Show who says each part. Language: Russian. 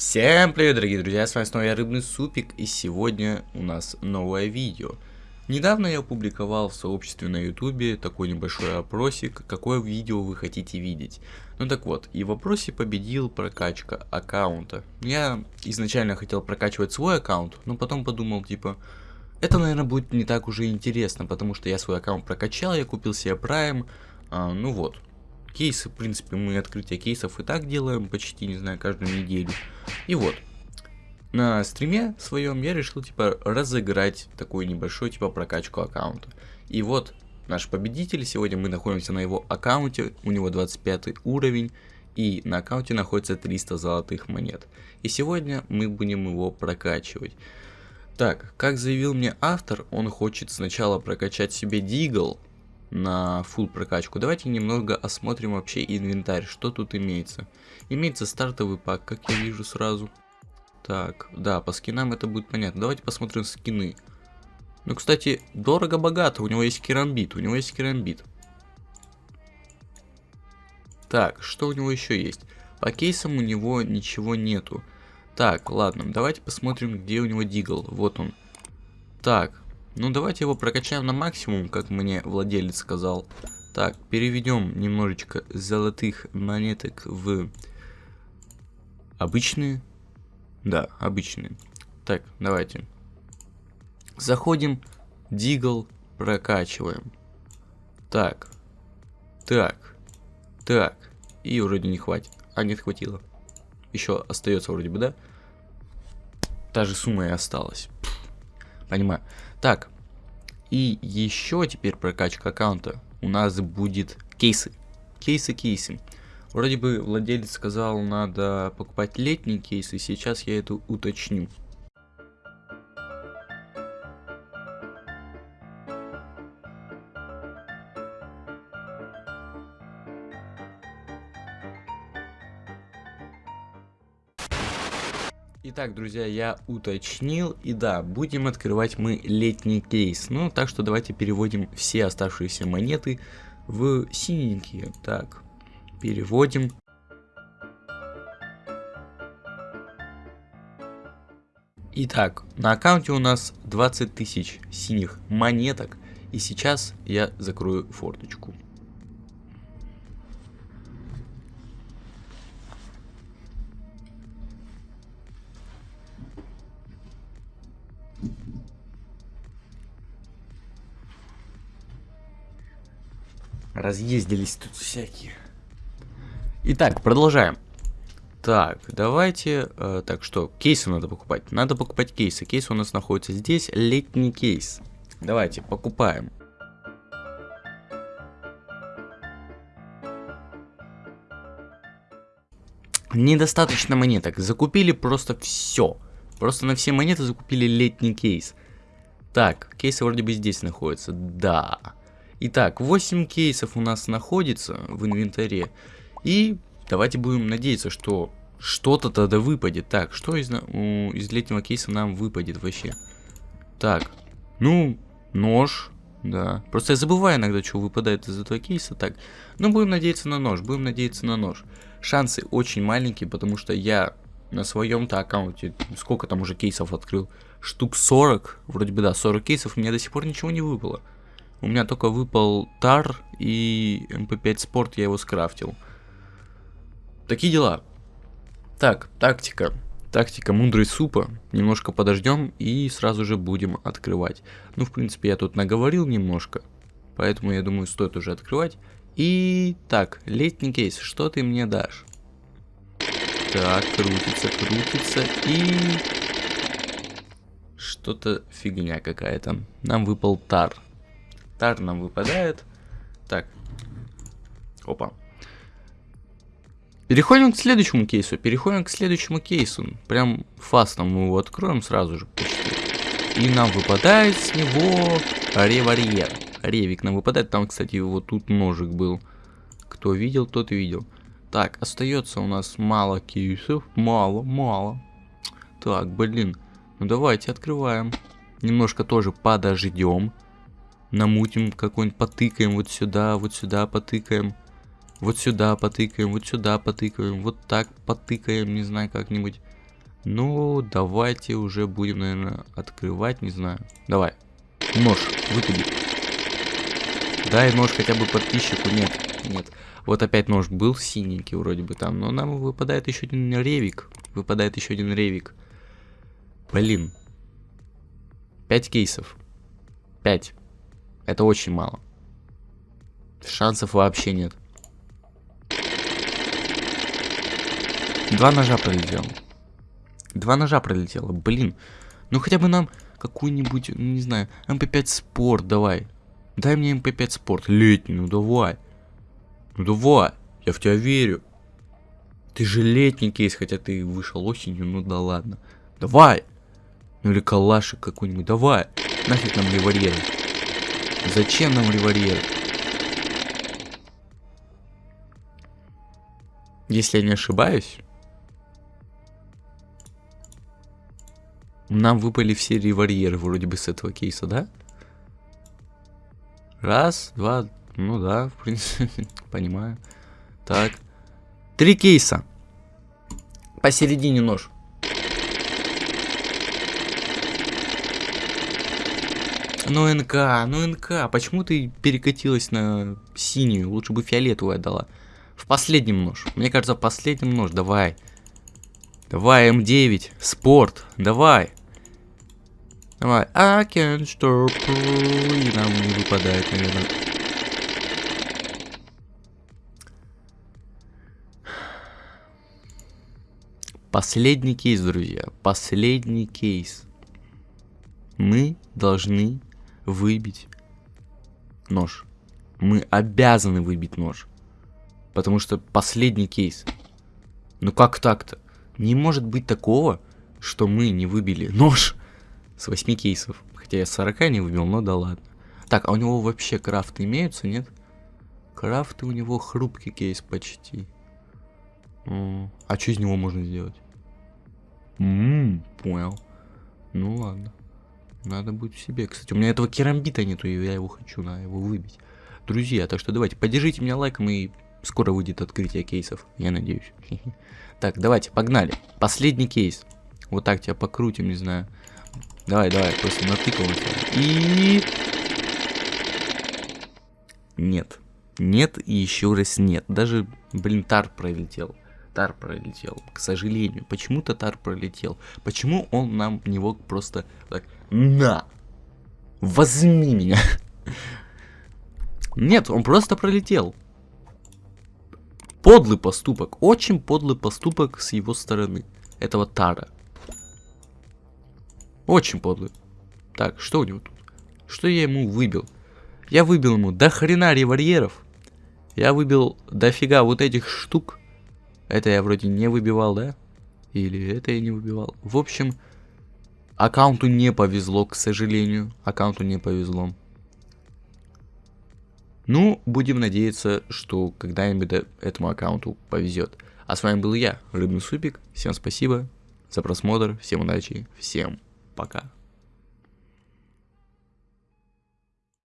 Speaker 1: Всем привет, дорогие друзья, с вами снова я, Рыбный Супик, и сегодня у нас новое видео. Недавно я опубликовал в сообществе на ютубе такой небольшой опросик, какое видео вы хотите видеть. Ну так вот, и в вопросе победил прокачка аккаунта. Я изначально хотел прокачивать свой аккаунт, но потом подумал, типа, это, наверное, будет не так уже интересно, потому что я свой аккаунт прокачал, я купил себе Prime, а, ну вот, Кейсы, в принципе, мы открытие кейсов и так делаем почти, не знаю, каждую неделю. И вот, на стриме своем я решил, типа, разыграть такую небольшую, типа, прокачку аккаунта. И вот, наш победитель, сегодня мы находимся на его аккаунте, у него 25 уровень, и на аккаунте находится 300 золотых монет. И сегодня мы будем его прокачивать. Так, как заявил мне автор, он хочет сначала прокачать себе Дигл, на full прокачку. Давайте немного осмотрим вообще инвентарь, что тут имеется. Имеется стартовый пак, как я вижу сразу. Так, да, по скинам это будет понятно. Давайте посмотрим скины. Ну, кстати, дорого-богато, у него есть керамбит, у него есть керамбит. Так, что у него еще есть? По кейсам у него ничего нету. Так, ладно, давайте посмотрим, где у него дигл. Вот он. Так, ну, давайте его прокачаем на максимум, как мне владелец сказал. Так, переведем немножечко золотых монеток в обычные. Да, обычные. Так, давайте. Заходим, дигл, прокачиваем. Так, так, так. И вроде не хватит. А, нет, хватило. Еще остается вроде бы, да? Та же сумма и осталась. Понимаю. Так, и еще теперь прокачка аккаунта. У нас будет кейсы. Кейсы, кейсы. Вроде бы владелец сказал, надо покупать летние кейсы, сейчас я это уточню. Итак, друзья, я уточнил, и да, будем открывать мы летний кейс. Ну, так что давайте переводим все оставшиеся монеты в синенькие. Так, переводим. Итак, на аккаунте у нас 20 тысяч синих монеток, и сейчас я закрою форточку. Разъездились тут всякие. Итак, продолжаем. Так, давайте... Э, так, что? Кейсы надо покупать. Надо покупать кейсы. Кейс у нас находится здесь. Летний кейс. Давайте, покупаем. Недостаточно монеток. Закупили просто все. Просто на все монеты закупили летний кейс. Так, кейсы вроде бы здесь находятся. Да. Итак, 8 кейсов у нас находится в инвентаре. И давайте будем надеяться, что что-то тогда выпадет. Так, что из, у, из летнего кейса нам выпадет вообще? Так, ну, нож, да. Просто я забываю иногда, что выпадает из этого кейса. Так, ну будем надеяться на нож, будем надеяться на нож. Шансы очень маленькие, потому что я на своем-то аккаунте, сколько там уже кейсов открыл? Штук 40, вроде бы да, 40 кейсов, мне до сих пор ничего не выпало. У меня только выпал TAR и MP5 Sport, я его скрафтил. Такие дела. Так, тактика. Тактика мудрой совы. Немножко подождем и сразу же будем открывать. Ну, в принципе, я тут наговорил немножко. Поэтому, я думаю, стоит уже открывать. И так, летний кейс, что ты мне дашь? Так, крутится, крутится и... Что-то фигня какая-то. Нам выпал тар. Тар нам выпадает. Так. Опа. Переходим к следующему кейсу. Переходим к следующему кейсу. Прям фастом мы его откроем сразу же. И нам выпадает с него револьвер. Ревик нам выпадает. Там, кстати, вот тут ножик был. Кто видел, тот видел. Так, остается у нас мало кейсов. Мало, мало. Так, блин. Ну давайте открываем. Немножко тоже подождем намутим какой-нибудь, потыкаем вот сюда, вот сюда потыкаем. Вот сюда потыкаем, вот сюда потыкаем, вот так потыкаем, не знаю, как-нибудь. Ну, давайте уже будем, наверное, открывать, не знаю. Давай. Нож, выпади. Дай нож хотя бы подписчику. Нет, нет. Вот опять нож был синенький вроде бы там, но нам выпадает еще один ревик. Выпадает еще один ревик. Блин. Пять кейсов. Пять. Это очень мало. Шансов вообще нет. Два ножа пролетело. Два ножа пролетело. Блин. Ну хотя бы нам какую-нибудь, не знаю, MP5 Sport давай. Дай мне MP5 Sport. Летний, ну давай. Ну давай. Я в тебя верю. Ты же летний кейс, хотя ты вышел осенью, ну да ладно. Давай. Ну или калашик какой-нибудь. Давай. Нафиг нам револьверы. Зачем нам револьверы? Если я не ошибаюсь, нам выпали все револьверы вроде бы с этого кейса, да? Раз, два, ну да, в принципе, понимаю. Так. Три кейса. Посередине нож. Ну НК, ну НК, почему ты перекатилась на синюю? Лучше бы фиолетовую отдала. В последнем нож. Мне кажется, в последнем нож. Давай. Давай, М9. Спорт. Давай. Давай. I can't stop. И нам не выпадает, наверное. Последний кейс, друзья. Последний кейс. Мы должны выбить нож. Мы обязаны выбить нож. Потому что последний кейс. Ну как так-то? Не может быть такого, что мы не выбили нож с 8 кейсов. Хотя я 40 не выбил, но да ладно. Так, а у него вообще крафты имеются, нет? Крафты у него хрупкий кейс почти. А что из него можно сделать? Ммм, понял. Ну ладно. Надо будет себе. Кстати, у меня этого керамбита нету, и я его хочу, на его выбить. Друзья, так что давайте, поддержите меня лайком, и скоро выйдет открытие кейсов, я надеюсь. Так, давайте, погнали. Последний кейс. Вот так тебя покрутим, не знаю. Давай, давай, просто натыкал И... Нет. Нет и еще раз нет. Даже, блин, тар пролетел. Тар пролетел, к сожалению. Почему-то Тар пролетел. Почему он нам него просто так... На! Возьми меня! Нет, он просто пролетел. Подлый поступок. Очень подлый поступок с его стороны. Этого Тара. Очень подлый. Так, что у него тут? Что я ему выбил? Я выбил ему до хрена револьверов. Я выбил дофига вот этих штук. Это я вроде не выбивал, да? Или это я не выбивал. В общем, аккаунту не повезло, к сожалению. Аккаунту не повезло. Ну, будем надеяться, что когда-нибудь этому аккаунту повезет. А с вами был я, Рыбный Супик. Всем спасибо за просмотр, всем удачи, всем пока.